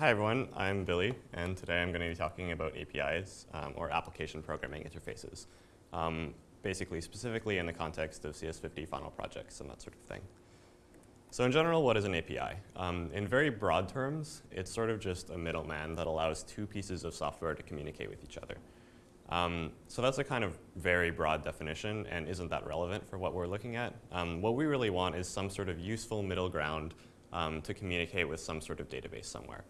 Hi everyone, I'm Billy, and today I'm going to be talking about APIs, um, or application programming interfaces, um, basically specifically in the context of CS50 final projects and that sort of thing. So in general, what is an API? Um, in very broad terms, it's sort of just a middleman that allows two pieces of software to communicate with each other. Um, so that's a kind of very broad definition and isn't that relevant for what we're looking at. Um, what we really want is some sort of useful middle ground um, to communicate with some sort of database somewhere.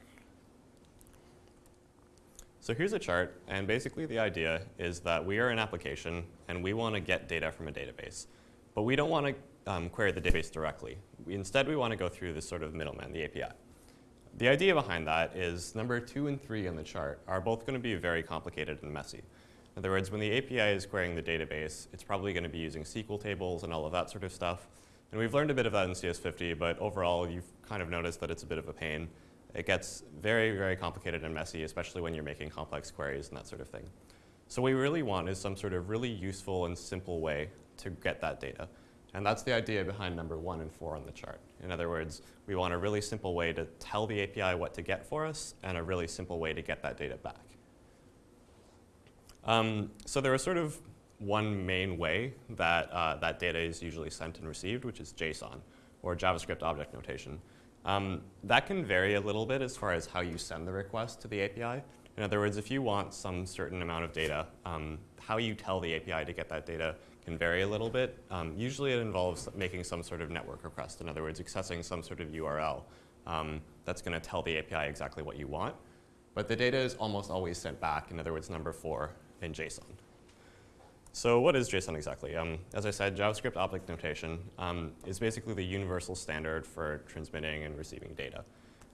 So here's a chart, and basically the idea is that we are an application and we want to get data from a database. But we don't want to um, query the database directly. We, instead, we want to go through this sort of middleman, the API. The idea behind that is number two and three in the chart are both going to be very complicated and messy. In other words, when the API is querying the database, it's probably going to be using SQL tables and all of that sort of stuff. And we've learned a bit of that in CS50, but overall, you've kind of noticed that it's a bit of a pain. It gets very, very complicated and messy, especially when you're making complex queries and that sort of thing. So what we really want is some sort of really useful and simple way to get that data. And that's the idea behind number one and four on the chart. In other words, we want a really simple way to tell the API what to get for us and a really simple way to get that data back. Um, so there is sort of one main way that uh, that data is usually sent and received, which is JSON, or JavaScript Object Notation. Um, that can vary a little bit as far as how you send the request to the API. In other words, if you want some certain amount of data, um, how you tell the API to get that data can vary a little bit. Um, usually it involves making some sort of network request. In other words, accessing some sort of URL um, that's going to tell the API exactly what you want. But the data is almost always sent back, in other words, number four, in JSON. So what is JSON exactly? Um, as I said, JavaScript object notation um, is basically the universal standard for transmitting and receiving data.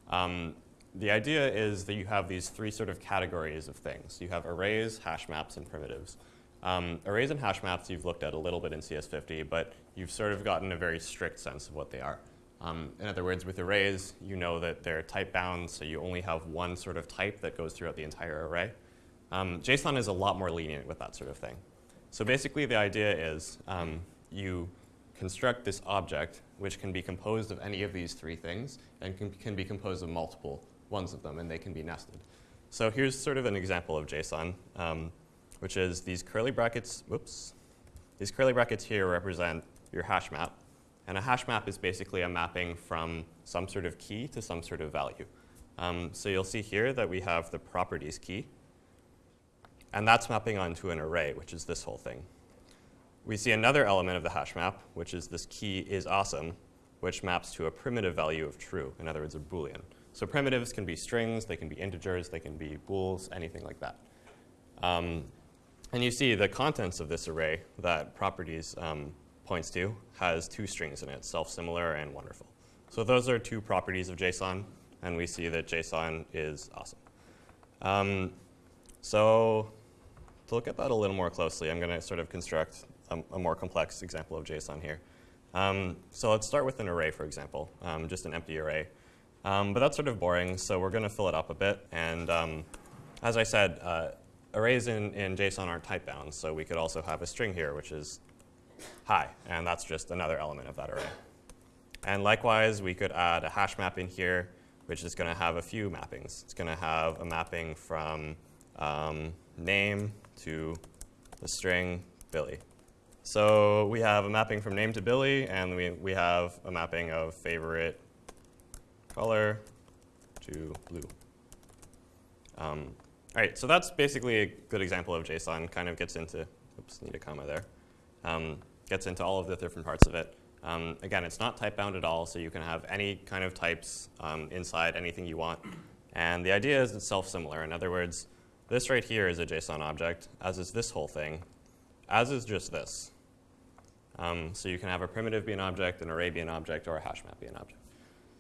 Um, the idea is that you have these three sort of categories of things. You have arrays, hash maps, and primitives. Um, arrays and hash maps you've looked at a little bit in CS50, but you've sort of gotten a very strict sense of what they are. Um, in other words, with arrays, you know that they're type bound, so you only have one sort of type that goes throughout the entire array. Um, JSON is a lot more lenient with that sort of thing. So basically the idea is um, you construct this object which can be composed of any of these three things and can, can be composed of multiple ones of them and they can be nested. So here's sort of an example of JSON, um, which is these curly brackets, whoops, these curly brackets here represent your hash map. And a hash map is basically a mapping from some sort of key to some sort of value. Um, so you'll see here that we have the properties key. And that's mapping onto an array, which is this whole thing. We see another element of the hash map, which is this key is awesome, which maps to a primitive value of true, in other words, a Boolean. So primitives can be strings, they can be integers, they can be bools, anything like that. Um, and you see the contents of this array that properties um, points to has two strings in it, self-similar and wonderful. So those are two properties of JSON, and we see that JSON is awesome. Um, so to look at that a little more closely, I'm going to sort of construct a, a, more complex example of JSON here. Um, so let's start with an array, for example, um, just an empty array. Um, but that's sort of boring, so we're going to fill it up a bit. And um, as I said, uh, arrays in, in JSON aren't type bound, so we could also have a string here, which is hi, and that's just another element of that array. And likewise, we could add a hash map in here, which is going to have a few mappings. It's going to have a mapping from um, name to the string Billy. So we have a mapping from name to Billy, and we, we have a mapping of favorite color to blue. Um, all right, so that's basically a good example of JSON. Kind of gets into, oops, need a comma there. Um, gets into all of the different parts of it. Um, again, it's not type bound at all, so you can have any kind of types um, inside anything you want. And the idea is it's self-similar. In other words, this right here is a JSON object, as is this whole thing, as is just this. Um, so you can have a primitive be an object, an array be an object, or a hash map be an object.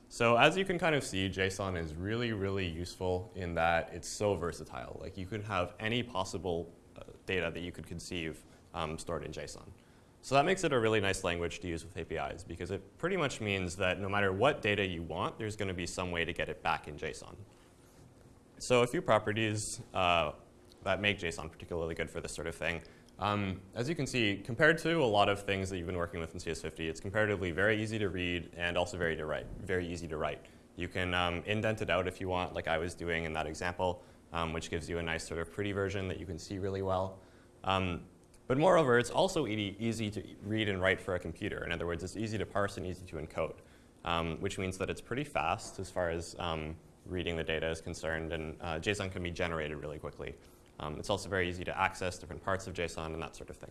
So as you can kind of see, JSON is really, really useful in that it's so versatile. Like you can have any possible uh, data that you could conceive um, stored in JSON. So that makes it a really nice language to use with APIs because it pretty much means that no matter what data you want, there's going to be some way to get it back in JSON. So a few properties uh, that make JSON particularly good for this sort of thing. Um, as you can see, compared to a lot of things that you've been working with in CS50, it's comparatively very easy to read and also very to write, very easy to write. You can um, indent it out if you want, like I was doing in that example, um, which gives you a nice sort of pretty version that you can see really well. Um, but moreover, it's also e easy to read and write for a computer. In other words, it's easy to parse and easy to encode, um, which means that it's pretty fast as far as um, reading the data is concerned, and uh, JSON can be generated really quickly. Um, it's also very easy to access different parts of JSON and that sort of thing.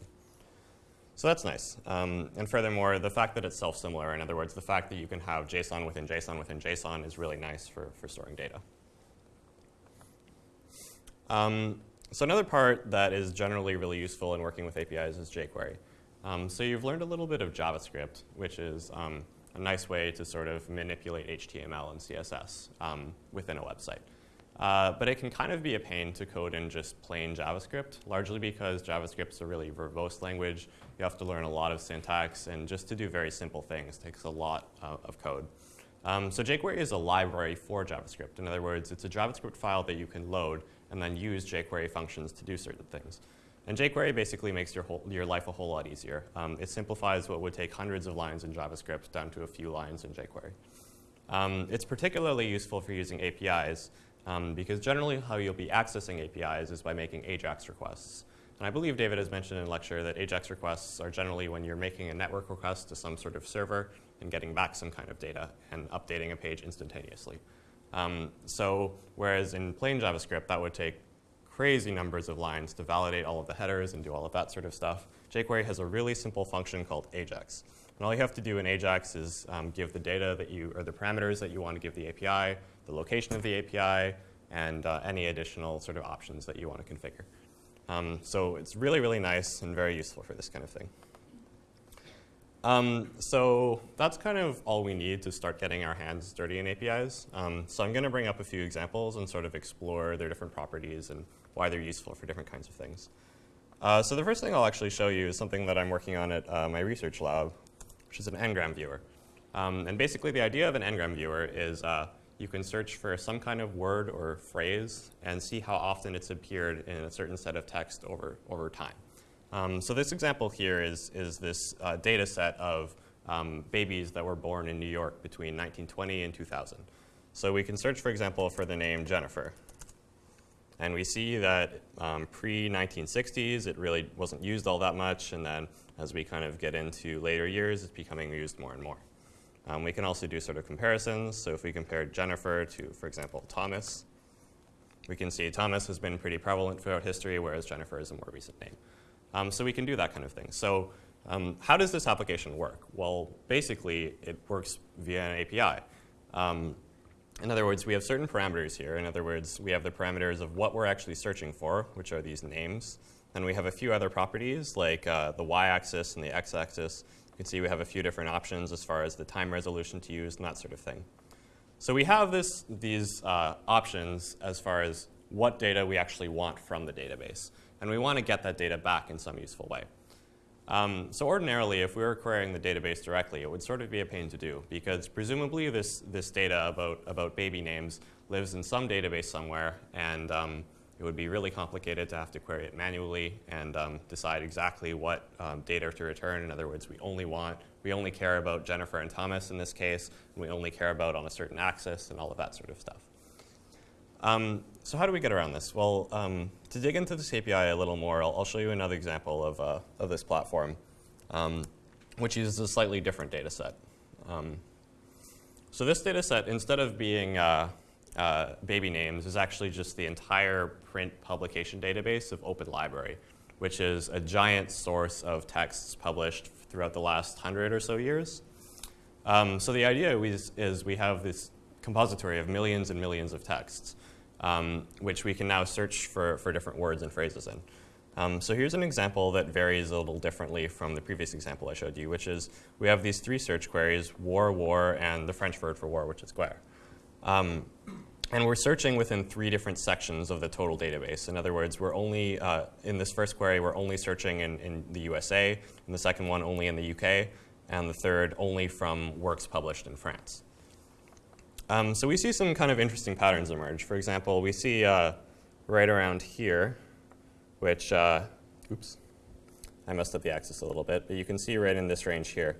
So that's nice. Um, and furthermore, the fact that it's self-similar, in other words, the fact that you can have JSON within JSON within JSON is really nice for, for storing data. Um, so another part that is generally really useful in working with APIs is jQuery. Um, so you've learned a little bit of JavaScript, which is um, a nice way to sort of manipulate HTML and CSS um, within a website. Uh, but it can kind of be a pain to code in just plain JavaScript, largely because JavaScript is a really verbose language. You have to learn a lot of syntax, and just to do very simple things takes a lot uh, of code. Um, so jQuery is a library for JavaScript. In other words, it's a JavaScript file that you can load and then use jQuery functions to do certain things. And jQuery basically makes your, whole, your life a whole lot easier. Um, it simplifies what would take hundreds of lines in JavaScript down to a few lines in jQuery. Um, it's particularly useful for using APIs um, because generally how you'll be accessing APIs is by making AJAX requests. And I believe David has mentioned in lecture that AJAX requests are generally when you're making a network request to some sort of server and getting back some kind of data and updating a page instantaneously. Um, so whereas in plain JavaScript, that would take crazy numbers of lines to validate all of the headers and do all of that sort of stuff, jQuery has a really simple function called AJAX. And all you have to do in AJAX is um, give the data that you, or the parameters that you want to give the API, the location of the API, and uh, any additional sort of options that you want to configure. Um, so it's really, really nice and very useful for this kind of thing. Um, so that's kind of all we need to start getting our hands dirty in APIs. Um, so I'm going to bring up a few examples and sort of explore their different properties and why they're useful for different kinds of things. Uh, so the first thing I'll actually show you is something that I'm working on at uh, my research lab, which is an n-gram viewer. Um, and basically the idea of an n-gram viewer is uh, you can search for some kind of word or phrase and see how often it's appeared in a certain set of text over, over time. Um, so this example here is, is this uh, data set of um, babies that were born in New York between 1920 and 2000. So we can search, for example, for the name Jennifer. And we see that um, pre-1960s, it really wasn't used all that much. And then as we kind of get into later years, it's becoming used more and more. Um, we can also do sort of comparisons. So if we compare Jennifer to, for example, Thomas, we can see Thomas has been pretty prevalent throughout history, whereas Jennifer is a more recent name. Um, so we can do that kind of thing. So um, how does this application work? Well, basically, it works via an API. In other words, we have certain parameters here. In other words, we have the parameters of what we're actually searching for, which are these names. Then we have a few other properties, like uh, the y-axis and the x-axis, you can see we have a few different options as far as the time resolution to use and that sort of thing. So we have this, these uh, options as far as what data we actually want from the database. And we want to get that data back in some useful way. Um, so ordinarily, if we were querying the database directly, it would sort of be a pain to do because presumably this, this data about, about baby names lives in some database somewhere and um, it would be really complicated to have to query it manually and um, decide exactly what um, data to return. In other words, we only want, we only care about Jennifer and Thomas in this case, and we only care about on a certain axis and all of that sort of stuff. Um, so how do we get around this? Well, um, to dig into this API a little more, I'll, I'll show you another example of, uh, of this platform, um, which uses a slightly different data set. Um, so this data set, instead of being uh, uh, baby names is actually just the entire print publication database of Open Library, which is a giant source of texts published throughout the last hundred or so years. Um, so the idea is, is, we have this compository of millions and millions of texts, um, which we can now search for, for different words and phrases in. Um, so here's an example that varies a little differently from the previous example I showed you, which is we have these three search queries, war, war, and the French word for war, which is guerre. Um, and we're searching within three different sections of the total database. In other words, we're only, uh, in this first query, we're only searching in, in the USA, in the second one only in the UK, and the third only from works published in France. Um, so we see some kind of interesting patterns emerge. For example, we see uh, right around here, which, uh, oops, I messed up the axis a little bit, but you can see right in this range here,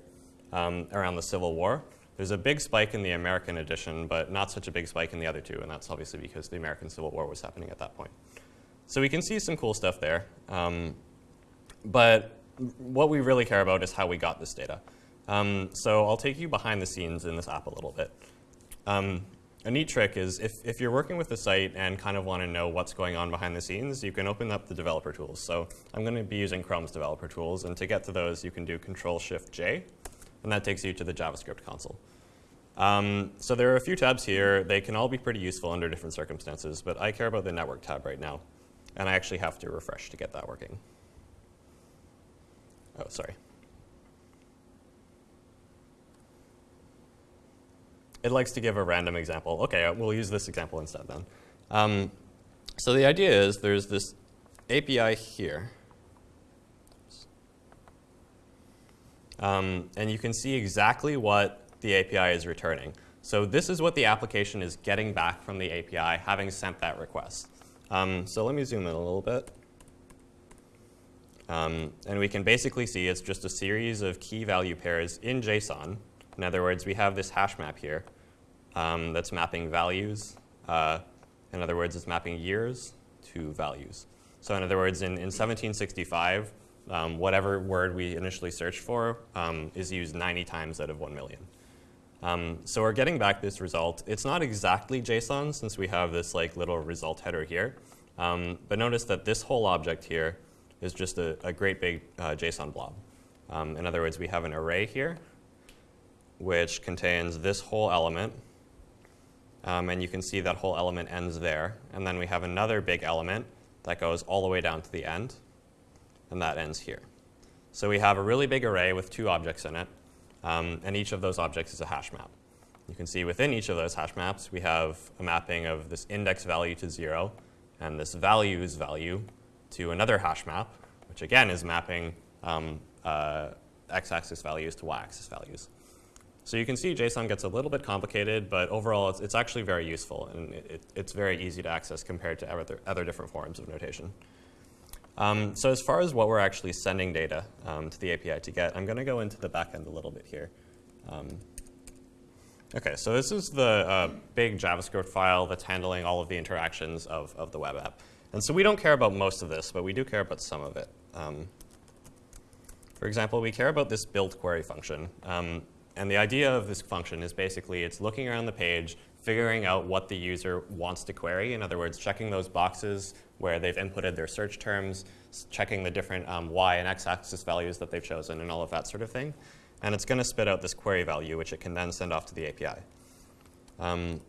um, around the Civil War, There's a big spike in the American edition, but not such a big spike in the other two, and that's obviously because the American Civil War was happening at that point. So we can see some cool stuff there. Um, but what we really care about is how we got this data. Um, so I'll take you behind the scenes in this app a little bit. Um, a neat trick is if, if you're working with the site and kind of want to know what's going on behind the scenes, you can open up the developer tools. So I'm going to be using Chrome's developer tools, and to get to those, you can do Control-Shift-J, and that takes you to the JavaScript console. Um, so there are a few tabs here. They can all be pretty useful under different circumstances, but I care about the network tab right now, and I actually have to refresh to get that working. Oh, sorry. It likes to give a random example. OK, uh, we'll use this example instead then. Um, so the idea is there's this API here. Um, and you can see exactly what the API is returning. So this is what the application is getting back from the API, having sent that request. Um, so let me zoom in a little bit. Um, and we can basically see it's just a series of key value pairs in JSON. In other words, we have this hash map here um, that's mapping values. Uh, in other words, it's mapping years to values. So in other words, in, in 1765, um, whatever word we initially searched for um, is used 90 times out of 1 million. Um, so we're getting back this result. It's not exactly JSON since we have this like little result header here. Um, but notice that this whole object here is just a, a great big uh, JSON blob. Um, in other words, we have an array here, which contains this whole element, um, and you can see that whole element ends there. And then we have another big element that goes all the way down to the end, and that ends here. So we have a really big array with two objects in it, um, and each of those objects is a hash map. You can see within each of those hash maps, we have a mapping of this index value to 0 and this values value to another hash map, which again is mapping um, uh, x-axis values to y-axis values. So you can see JSON gets a little bit complicated, but overall it's, it's actually very useful and it, it's very easy to access compared to other, other different forms of notation. Um, so as far as what we're actually sending data um, to the API to get, I'm going to go into the backend a little bit here. Um, OK, so this is the uh, big JavaScript file that's handling all of the interactions of, of the web app. And so we don't care about most of this, but we do care about some of it. Um, for example, we care about this build query function. And the idea of this function is basically it's looking around the page, figuring out what the user wants to query. In other words, checking those boxes where they've inputted their search terms, checking the different um, y and x-axis values that they've chosen, and all of that sort of thing. And it's going to spit out this query value, which it can then send off to the API. Um,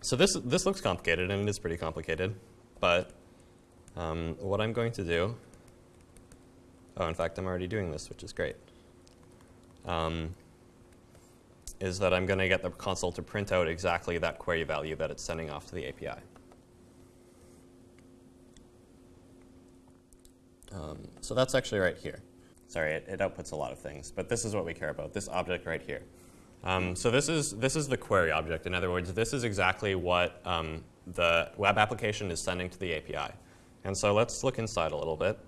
so this, this looks complicated, and it is pretty complicated. But um, what I'm going to do, oh, in fact, I'm already doing this, which is great. Um, is that I'm going to get the console to print out exactly that query value that it's sending off to the API. Um, so that's actually right here. Sorry, it, it, outputs a lot of things, but this is what we care about, this object right here. Um, so this is, this is the query object. In other words, this is exactly what um, the web application is sending to the API. And so let's look inside a little bit.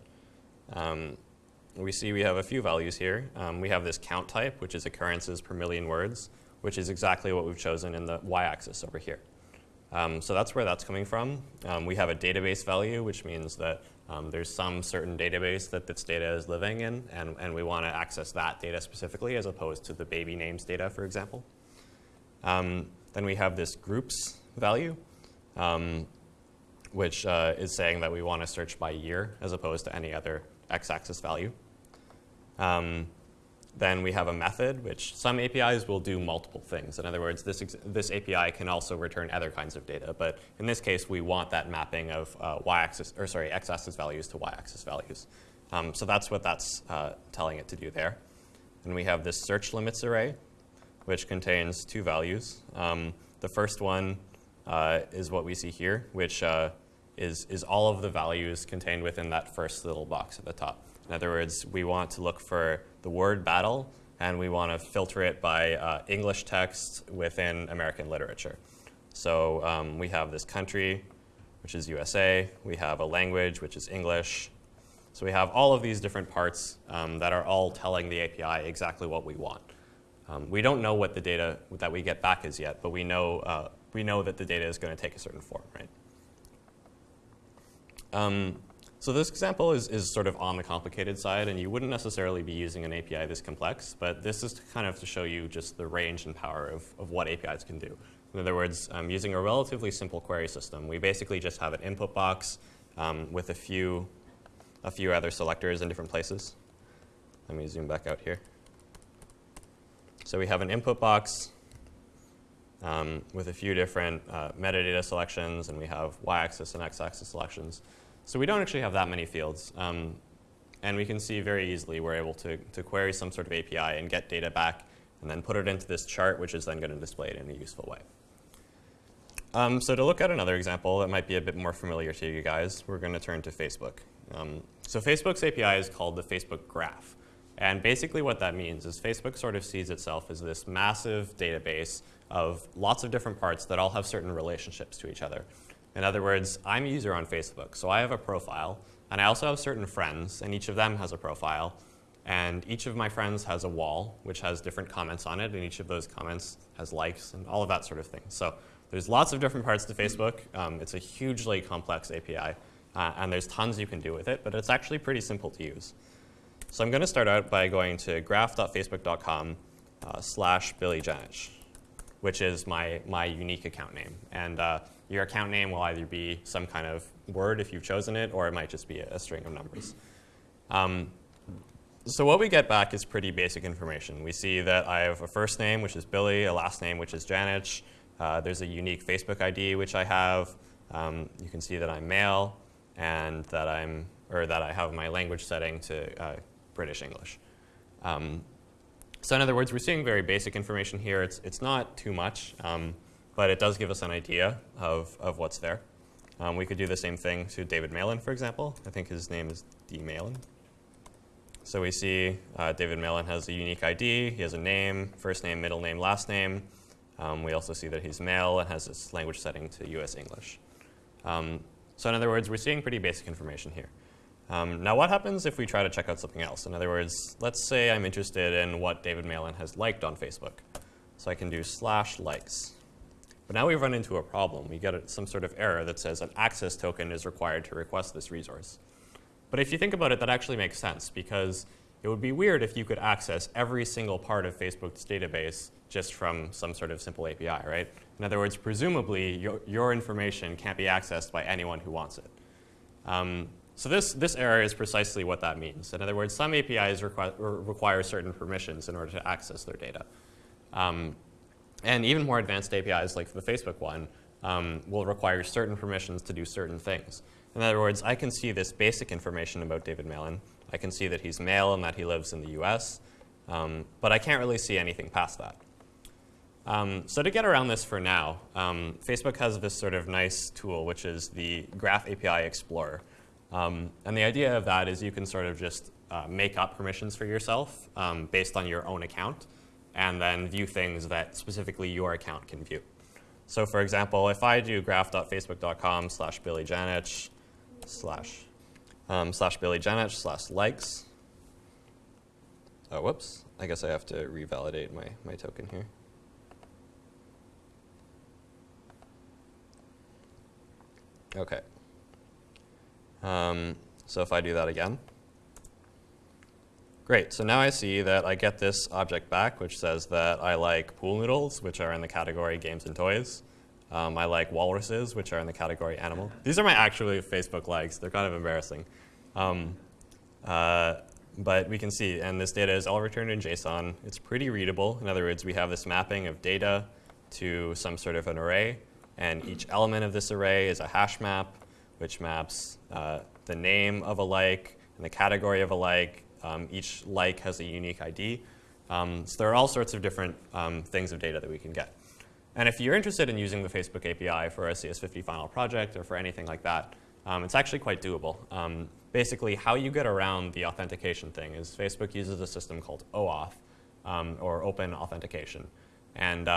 We see we have a few values here. Um, we have this count type, which is occurrences per million words, which is exactly what we've chosen in the y-axis over here. Um, so that's where that's coming from. Um, we have a database value, which means that um, there's some certain database that this data is living in, and, and we want to access that data specifically as opposed to the baby names data, for example. Um, then we have this groups value, um, which uh, is saying that we want to search by year as opposed to any other x-axis value. Um, then we have a method, which some APIs will do multiple things. In other words, this, this API can also return other kinds of data. But in this case, we want that mapping of uh, y-axis, or sorry, x-axis values to y-axis values. Um, so that's what that's uh, telling it to do there. And we have this search limits array, which contains two values. Um, the first one uh, is what we see here, which uh, is, is all of the values contained within that first little box at the top. In other words, we want to look for the word battle, and we want to filter it by uh, English text within American literature. So um, we have this country, which is USA. We have a language, which is English. So we have all of these different parts um, that are all telling the API exactly what we want. Um, we don't know what the data that we get back is yet, but we know, uh, we know that the data is going to take a certain form, right? Um, so this example is, is sort of on the complicated side, and you wouldn't necessarily be using an API this complex, but this is kind of to show you just the range and power of, of what APIs can do. In other words, um, using a relatively simple query system, we basically just have an input box um, with a few, a few other selectors in different places. Let me zoom back out here. So we have an input box um, with a few different uh, metadata selections, and we have y-axis and x-axis selections. So we don't actually have that many fields. Um, and we can see very easily we're able to, to query some sort of API and get data back and then put it into this chart, which is then going to display it in a useful way. Um, so to look at another example that might be a bit more familiar to you guys, we're going to turn to Facebook. Um, so Facebook's API is called the Facebook Graph. And basically what that means is Facebook sort of sees itself as this massive database of lots of different parts that all have certain relationships to each other. In other words, I'm a user on Facebook, so I have a profile, and I also have certain friends, and each of them has a profile. And each of my friends has a wall, which has different comments on it, and each of those comments has likes and all of that sort of thing. So there's lots of different parts to Facebook. Um, it's a hugely complex API, uh, and there's tons you can do with it, but it's actually pretty simple to use. So I'm going to start out by going to graph.facebook.com uh, slash Billy which is my, my unique account name. And uh, your account name will either be some kind of word if you've chosen it, or it might just be a, a string of numbers. Um, so what we get back is pretty basic information. We see that I have a first name, which is Billy, a last name, which is Janich. Uh, there's a unique Facebook ID, which I have. Um, you can see that I'm male and that I'm, or that I have my language setting to uh, British English. Um, so in other words, we're seeing very basic information here. It's, it's not too much. Um, but it does give us an idea of, of what's there. Um, we could do the same thing to David Malan, for example. I think his name is D. Malan. So we see uh, David Malan has a unique ID. He has a name, first name, middle name, last name. Um, we also see that he's male and has his language setting to US English. Um, so in other words, we're seeing pretty basic information here. Um, now what happens if we try to check out something else? In other words, let's say I'm interested in what David Malan has liked on Facebook. So I can do slash likes. But now we run into a problem. We get some sort of error that says an access token is required to request this resource. But if you think about it, that actually makes sense because it would be weird if you could access every single part of Facebook's database just from some sort of simple API, right? In other words, presumably your, your information can't be accessed by anyone who wants it. Um, so this, this error is precisely what that means. In other words, some APIs require, require certain permissions in order to access their data. Um, and even more advanced APIs, like the Facebook one, um, will require certain permissions to do certain things. In other words, I can see this basic information about David Malan. I can see that he's male and that he lives in the US, um, but I can't really see anything past that. Um, so to get around this for now, um, Facebook has this sort of nice tool, which is the Graph API Explorer. Um, and the idea of that is you can sort of just uh, make up permissions for yourself um, based on your own account and then view things that specifically your account can view. So for example, if I do graph.facebook.com slash billyjanich slash um, slash billyjanich slash likes, oh, whoops, I guess I have to revalidate my, my token here. Okay. Um, so if I do that again, Great, so now I see that I get this object back, which says that I like pool noodles, which are in the category games and toys. Um, I like walruses, which are in the category animal. These are my actual Facebook likes. They're kind of embarrassing. Um, uh, but we can see, and this data is all returned in JSON. It's pretty readable. In other words, we have this mapping of data to some sort of an array, and each element of this array is a hash map, which maps uh, the name of a like and the category of a like um, each like has a unique ID. Um, so there are all sorts of different um, things of data that we can get. And if you're interested in using the Facebook API for a CS50 final project or for anything like that, um, it's actually quite doable. Um, basically, how you get around the authentication thing is Facebook uses a system called OAuth, or Open Authentication. And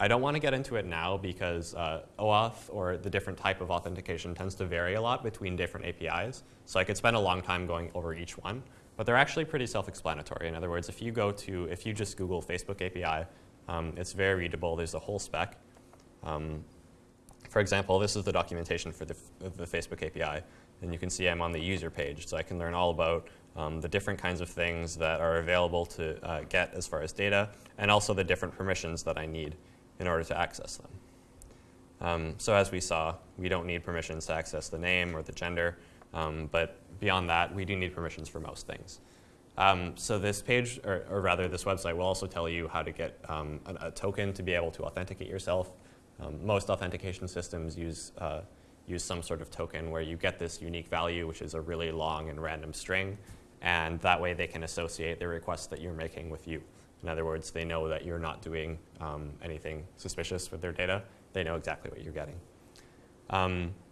I don't want to get into it now because uh, OAuth or the different type of authentication tends to vary a lot between different APIs. So I could spend a long time going over each one. But they're actually pretty self-explanatory. In other words, if you go to, if you just Google Facebook API, um, it's very readable. There's a whole spec. Um, for example, this is the documentation for the, the, Facebook API. And you can see I'm on the user page, so I can learn all about um, the different kinds of things that are available to uh, get as far as data, and also the different permissions that I need in order to access them. Um, so as we saw, we don't need permissions to access the name or the gender, um, but beyond that, we do need permissions for most things. Um, so this page, or, or, rather this website, will also tell you how to get um, a, a, token to be able to authenticate yourself. Um, most authentication systems use, uh, use some sort of token where you get this unique value, which is a really long and random string, and that way they can associate the request that you're making with you. In other words, they know that you're not doing um, anything suspicious with their data. They know exactly what you're getting.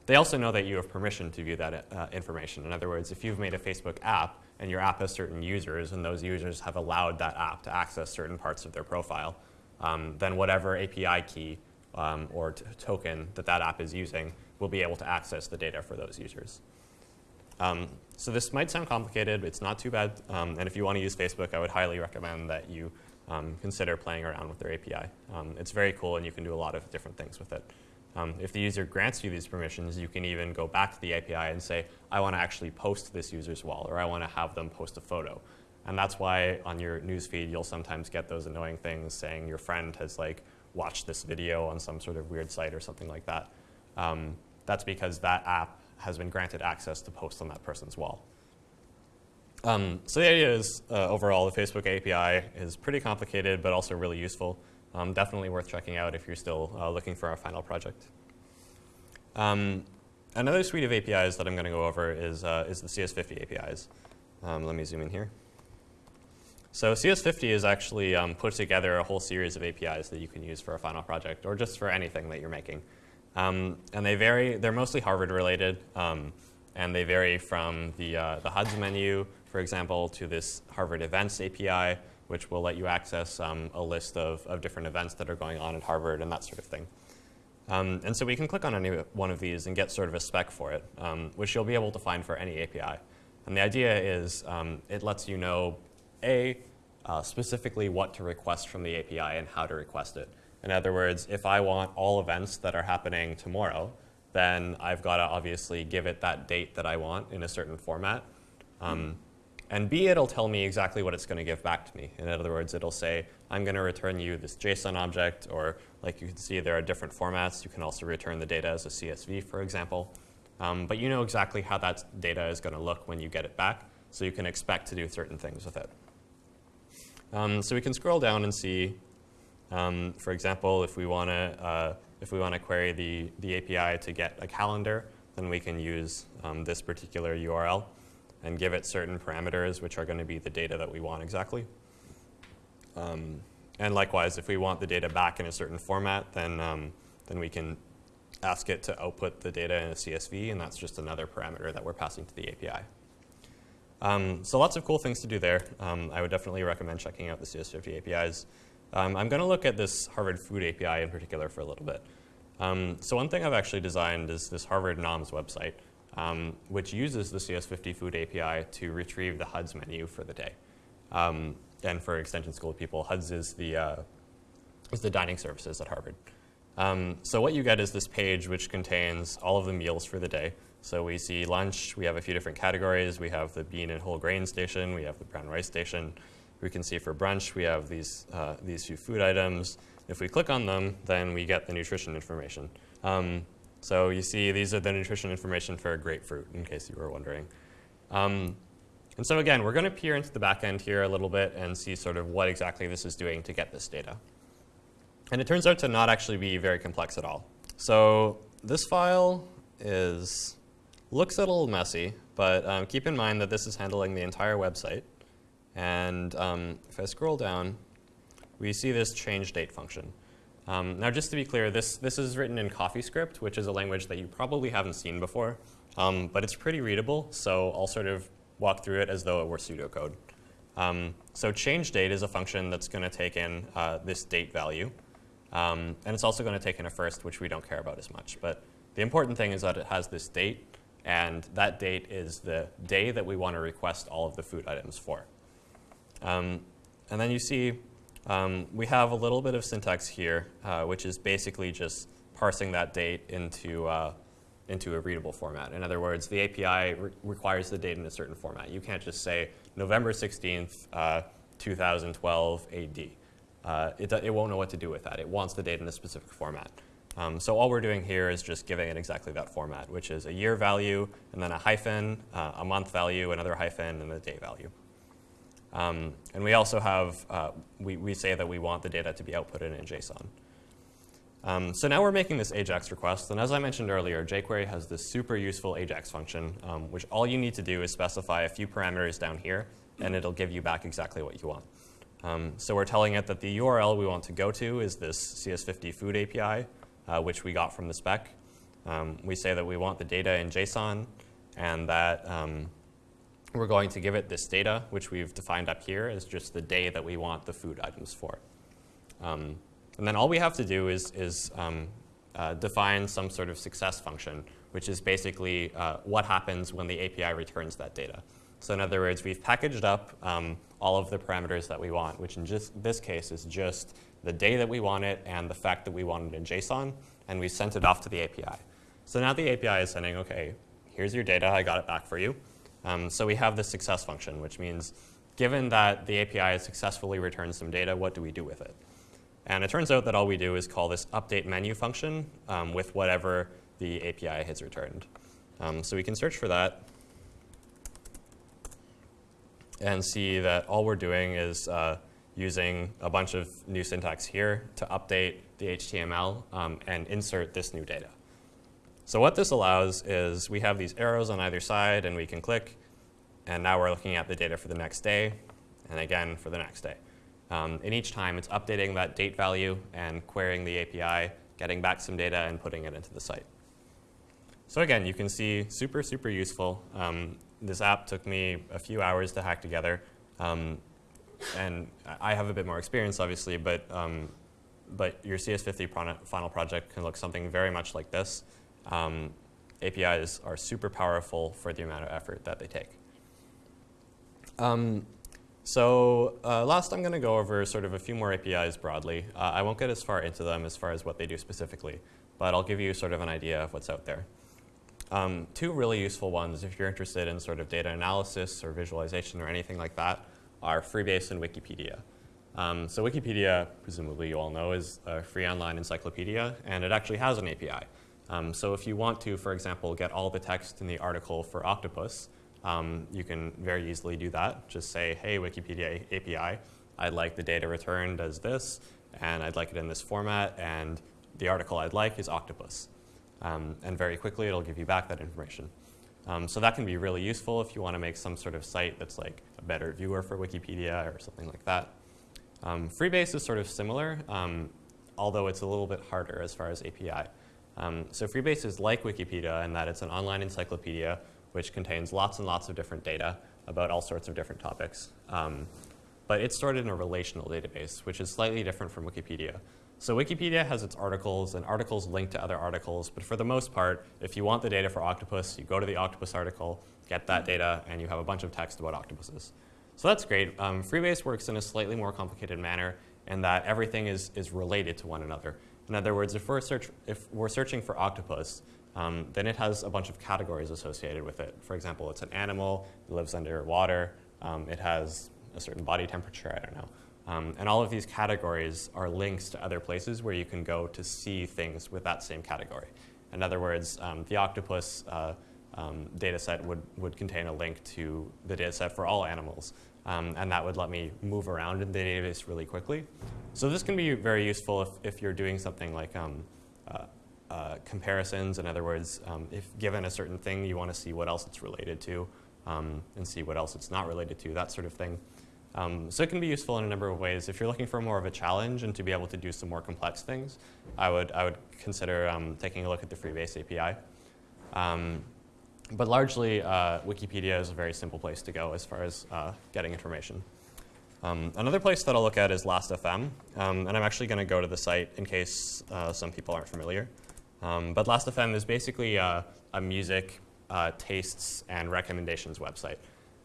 They also know that you have permission to view that uh, information. In other words, if you've made a Facebook app and your app has certain users and those users have allowed that app to access certain parts of their profile, um, then whatever API key um, or token that that app is using will be able to access the data for those users. Um, so this might sound complicated, it's not too bad. Um, and if you want to use Facebook, I would highly recommend that you um, consider playing around with their API. Um, it's very cool and you can do a lot of different things with it. Um, if the user grants you these permissions, you can even go back to the API and say, I want to actually post this user's wall, or I want to have them post a photo. And that's why on your newsfeed, you'll sometimes get those annoying things saying your friend has like watched this video on some sort of weird site or something like that. Um, that's because that app has been granted access to post on that person's wall. Um, so the idea is, uh, overall, the Facebook API is pretty complicated, but also really useful. Um, definitely worth checking out if you're still uh, looking for our final project. Um, another suite of APIs that I'm going to go over is, uh, is the CS50 APIs. Um, let me zoom in here. So CS50 is actually um, put together a whole series of APIs that you can use for a final project or just for anything that you're making. Um, and they vary, they're mostly Harvard related, um, and they vary from the, uh, the HUDs menu, for example, to this Harvard Events API, which will let you access um, a list of, of different events that are going on at Harvard and that sort of thing. Um, and so we can click on any one of these and get sort of a spec for it, um, which you'll be able to find for any API. And the idea is um, it lets you know, A, uh, specifically what to request from the API and how to request it. In other words, if I want all events that are happening tomorrow, then I've got to obviously give it that date that I want in a certain format. Um, and B, it'll tell me exactly what it's going to give back to me. In other words, it'll say, I'm going to return you this JSON object, or like you can see, there are different formats. You can also return the data as a CSV, for example. Um, but you know exactly how that data is going to look when you get it back, so you can expect to do certain things with it. Um, so we can scroll down and see, um, for example, if we want to uh, if we want to query the, the API to get a calendar, then we can use um, this particular URL and give it certain parameters, which are going to be the data that we want exactly. Um, and likewise, if we want the data back in a certain format, then, um, then we can ask it to output the data in a CSV, and that's just another parameter that we're passing to the API. Um, so lots of cool things to do there. Um, I would definitely recommend checking out the CS50 APIs. Um, I'm going to look at this Harvard Food API in particular for a little bit. Um, so one thing I've actually designed is this Harvard NOMS website um, which uses the CS50 Food API to retrieve the HUDs menu for the day. Um, and for extension school people, HUDs is the, uh, is the dining services at Harvard. Um, so what you get is this page which contains all of the meals for the day. So we see lunch, we have a few different categories. We have the bean and whole grain station, we have the brown rice station. We can see for brunch, we have these, uh, these few food items. If we click on them, then we get the nutrition information. Um, so you see these are the nutrition information for a grapefruit, in case you were wondering. Um, and so again, we're going to peer into the back end here a little bit and see sort of what exactly this is doing to get this data. And it turns out to not actually be very complex at all. So this file is looks a little messy, but um, keep in mind that this is handling the entire website. And um, if I scroll down, we see this change date function. Um, now, just to be clear, this, this is written in CoffeeScript, which is a language that you probably haven't seen before, um, but it's pretty readable, so I'll sort of walk through it as though it were pseudocode. Um, so change date is a function that's going to take in uh, this date value, um, and it's also going to take in a first, which we don't care about as much. But the important thing is that it has this date, and that date is the day that we want to request all of the food items for. Um, and then you see um, we have a little bit of syntax here, uh, which is basically just parsing that date into, uh, into a readable format. In other words, the API re requires the date in a certain format. You can't just say November 16th, uh, 2012 AD. Uh, it, it won't know what to do with that. It wants the date in a specific format. Um, so all we're doing here is just giving it exactly that format, which is a year value, and then a hyphen, uh, a month value, another hyphen, and a day value. Um, and we also have, uh, we, we say that we want the data to be outputted in JSON. Um, so now we're making this AJAX request, and as I mentioned earlier, jQuery has this super useful AJAX function, um, which all you need to do is specify a few parameters down here, and it'll give you back exactly what you want. Um, so we're telling it that the URL we want to go to is this CS50 food API, uh, which we got from the spec. Um, we say that we want the data in JSON and that um, we're going to give it this data, which we've defined up here as just the day that we want the food items for. Um, and then all we have to do is, is um, uh, define some sort of success function, which is basically uh, what happens when the API returns that data. So in other words, we've packaged up um, all of the parameters that we want, which in just this case is just the day that we want it and the fact that we want it in JSON, and we sent it off to the API. So now the API is sending, OK, here's your data. I got it back for you. Um, so we have the success function, which means given that the API has successfully returned some data, what do we do with it? And it turns out that all we do is call this update menu function um, with whatever the API has returned. Um, so we can search for that and see that all we're doing is uh, using a bunch of new syntax here to update the HTML um, and insert this new data. So what this allows is we have these arrows on either side, and we can click. And now we're looking at the data for the next day, and again for the next day. Um, and each time, it's updating that date value and querying the API, getting back some data, and putting it into the site. So again, you can see super, super useful. Um, this app took me a few hours to hack together. Um, and I have a bit more experience, obviously, but, um, but your CS50 final project can look something very much like this. Um, APIs are super powerful for the amount of effort that they take. Um, so uh, last, I'm going to go over sort of a few more APIs broadly. Uh, I won't get as far into them as far as what they do specifically, but I'll give you sort of an idea of what's out there. Um, two really useful ones, if you're interested in sort of data analysis or visualization or anything like that, are Freebase and Wikipedia. Um, so Wikipedia, presumably you all know, is a free online encyclopedia, and it actually has an API. Um, so if you want to, for example, get all the text in the article for octopus, um, you can very easily do that. Just say, hey, Wikipedia API, I'd like the data returned as this, and I'd like it in this format, and the article I'd like is octopus. Um, and very quickly, it'll give you back that information. Um, so that can be really useful if you want to make some sort of site that's like a better viewer for Wikipedia or something like that. Um, Freebase is sort of similar, um, although it's a little bit harder as far as API. Um, so Freebase is like Wikipedia in that it's an online encyclopedia which contains lots and lots of different data about all sorts of different topics. Um, but it's stored in a relational database, which is slightly different from Wikipedia. So Wikipedia has its articles, and articles link to other articles. But for the most part, if you want the data for octopus, you go to the octopus article, get that data, and you have a bunch of text about octopuses. So that's great. Um, Freebase works in a slightly more complicated manner in that everything is, is related to one another. In other words, if we're, search, if we're searching for octopus, um, then it has a bunch of categories associated with it. For example, it's an animal, it lives underwater, um, it has a certain body temperature, I don't know. Um, and all of these categories are links to other places where you can go to see things with that same category. In other words, um, the octopus uh, um, data set would, would contain a link to the data set for all animals. Um, and that would let me move around in the database really quickly. So this can be very useful if, if you're doing something like um, uh, uh, comparisons. In other words, um, if given a certain thing, you want to see what else it's related to um, and see what else it's not related to, that sort of thing. Um, so it can be useful in a number of ways. If you're looking for more of a challenge and to be able to do some more complex things, I would, I would consider um, taking a look at the Freebase API. But largely, uh, Wikipedia is a very simple place to go as far as uh, getting information. Um, another place that I'll look at is Last.fm, um, and I'm actually going to go to the site in case uh, some people aren't familiar. Um, but Last.fm is basically uh, a music uh, tastes and recommendations website.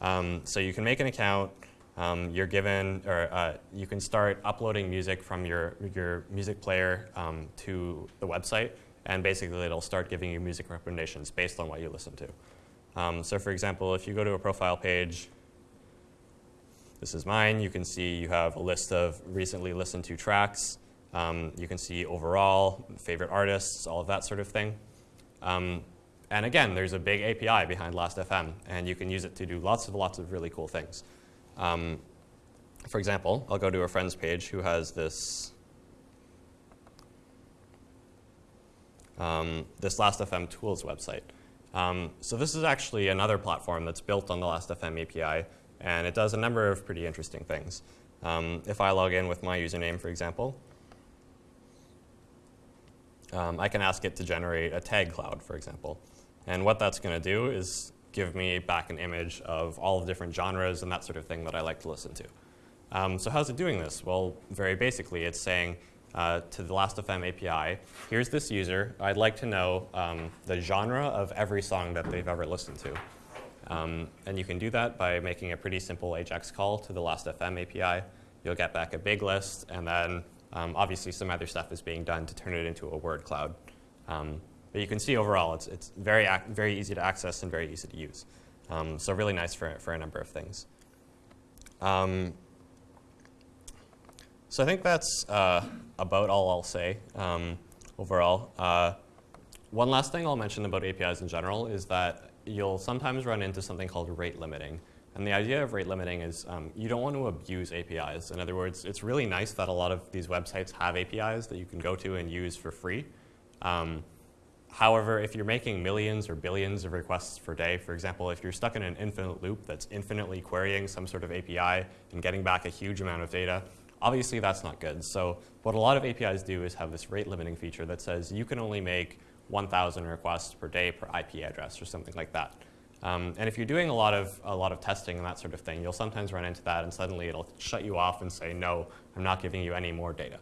Um, so you can make an account. Um, you're given, or uh, you can start uploading music from your your music player um, to the website, and basically it'll start giving you music recommendations based on what you listen to. Um, so for example, if you go to a profile page, this is mine. You can see you have a list of recently listened to tracks. Um, you can see overall, favorite artists, all of that sort of thing. Um, and again, there's a big API behind Last.fm, and you can use it to do lots of lots of really cool things. Um, for example, I'll go to a friend's page who has this um, this Last.fm tools website. Um, so this is actually another platform that's built on the Last.fm API, and it does a number of pretty interesting things. Um, if I log in with my username, for example, um, I can ask it to generate a tag cloud, for example. And what that's going to do is give me back an image of all the different genres and that sort of thing that I like to listen to. Um, so how's it doing this? Well, very basically, it's saying uh, to the Last.fm API, here's this user. I'd like to know um, the genre of every song that they've ever listened to. Um, and you can do that by making a pretty simple AJAX call to the Last.fm API. You'll get back a big list, and then um, obviously, some other stuff is being done to turn it into a word cloud. Um, but you can see overall, it's, it's very, very easy to access and very easy to use. Um, so really nice for, for a number of things. So I think that's uh, about all I'll say um, overall. Uh, one last thing I'll mention about APIs in general is that you'll sometimes run into something called rate limiting. And the idea of rate limiting is um, you don't want to abuse APIs. In other words, it's really nice that a lot of these websites have APIs that you can go to and use for free. Um, however, if you're making millions or billions of requests per day, for example, if you're stuck in an infinite loop that's infinitely querying some sort of API and getting back a huge amount of data, obviously that's not good. So what a lot of APIs do is have this rate limiting feature that says you can only make 1,000 requests per day per IP address or something like that. Um, and if you're doing a lot of a lot of testing and that sort of thing, you'll sometimes run into that, and suddenly it'll shut you off and say, "No, I'm not giving you any more data."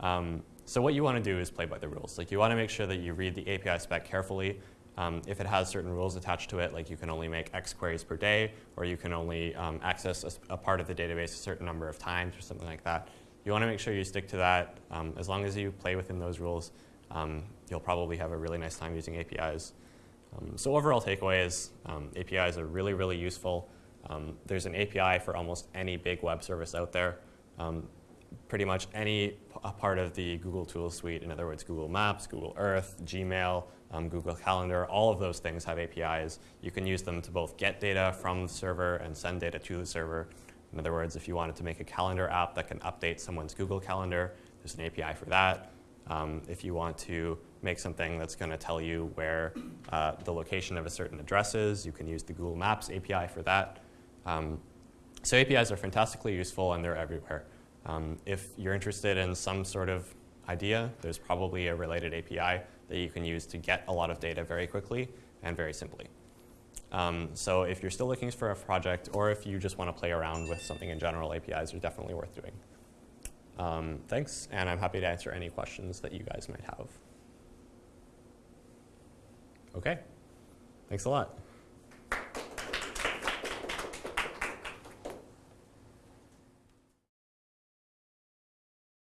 Um, so what you want to do is play by the rules. Like you want to make sure that you read the API spec carefully. Um, if it has certain rules attached to it, like you can only make X queries per day, or you can only um, access a, a, part of the database a certain number of times, or something like that, you want to make sure you stick to that. Um, as long as you play within those rules, um, you'll probably have a really nice time using APIs. Um, so overall takeaway is um, APIs are really, really useful. There's an API for almost any big web service out there. Pretty much any part of the Google Tools suite, in other words, Google Maps, Google Earth, Gmail, um, Google Calendar, all of those things have APIs. You can use them to both get data from the server and send data to the server. In other words, if you wanted to make a calendar app that can update someone's Google Calendar, there's an API for that. Um, if you want to make something that's going to tell you where uh, the location of a certain address is. You can use the Google Maps API for that. Um, so APIs are fantastically useful and they're everywhere. Um, if you're interested in some sort of idea, there's probably a related API that you can use to get a lot of data very quickly and very simply. Um, so if you're still looking for a project or if you just want to play around with something in general, APIs are definitely worth doing. Um, thanks, and I'm happy to answer any questions that you guys might have. Okay. Thanks a lot.